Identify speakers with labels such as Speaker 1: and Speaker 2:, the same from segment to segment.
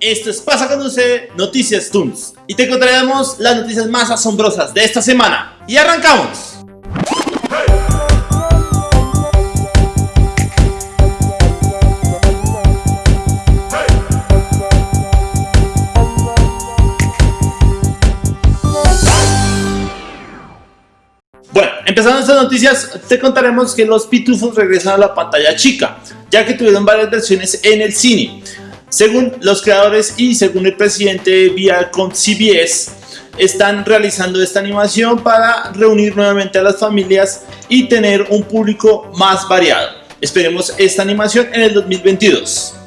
Speaker 1: Esto es Pasa con Conduce Noticias Toons y te contaremos las noticias más asombrosas de esta semana. ¡Y arrancamos! Bueno, empezando estas noticias, te contaremos que los pitufos regresan a la pantalla chica, ya que tuvieron varias versiones en el cine. Según los creadores y según el presidente vía con CBS, están realizando esta animación para reunir nuevamente a las familias y tener un público más variado. Esperemos esta animación en el 2022.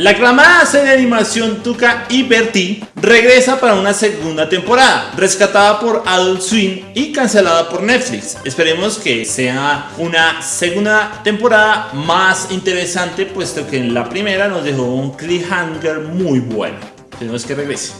Speaker 1: La aclamada serie de animación Tuca y Bertie regresa para una segunda temporada, rescatada por Adult Swim y cancelada por Netflix. Esperemos que sea una segunda temporada más interesante, puesto que en la primera nos dejó un cliffhanger muy bueno. Tenemos que regrese.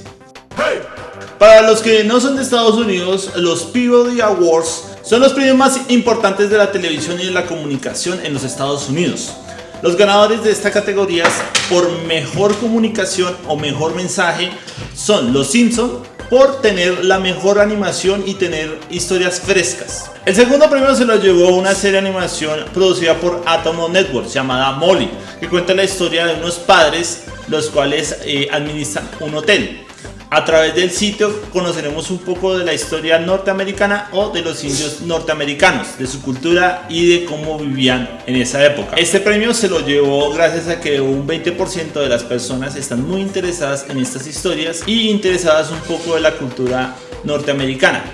Speaker 1: Para los que no son de Estados Unidos, los Peabody Awards son los premios más importantes de la televisión y de la comunicación en los Estados Unidos. Los ganadores de esta categoría por mejor comunicación o mejor mensaje son Los Simpson por tener la mejor animación y tener historias frescas. El segundo premio se lo llevó una serie de animación producida por Atomo Network llamada Molly, que cuenta la historia de unos padres los cuales eh, administran un hotel. A través del sitio conoceremos un poco de la historia norteamericana o de los indios norteamericanos, de su cultura y de cómo vivían en esa época. Este premio se lo llevó gracias a que un 20% de las personas están muy interesadas en estas historias y interesadas un poco de la cultura norteamericana.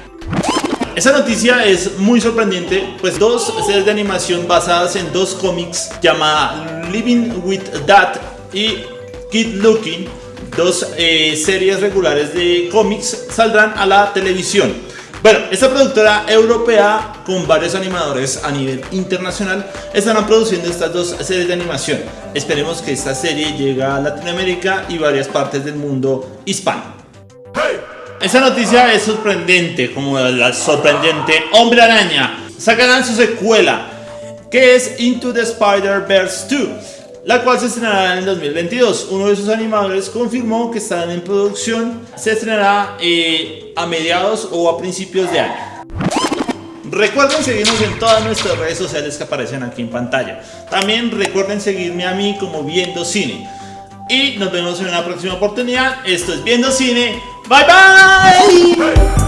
Speaker 1: Esta noticia es muy sorprendente, pues dos series de animación basadas en dos cómics llamadas Living with Dad y Kid Looking dos eh, series regulares de cómics saldrán a la televisión. Bueno, esta productora europea con varios animadores a nivel internacional estarán produciendo estas dos series de animación. Esperemos que esta serie llegue a Latinoamérica y varias partes del mundo hispano. Esta noticia es sorprendente, como la sorprendente Hombre Araña. Sacarán su secuela, que es Into the Spider-Verse 2 la cual se estrenará en el 2022. Uno de sus animadores confirmó que están en producción, se estrenará eh, a mediados o a principios de año. Recuerden seguirnos en todas nuestras redes sociales que aparecen aquí en pantalla. También recuerden seguirme a mí como Viendo Cine. Y nos vemos en una próxima oportunidad. Esto es Viendo Cine. Bye bye.